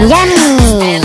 Yummy!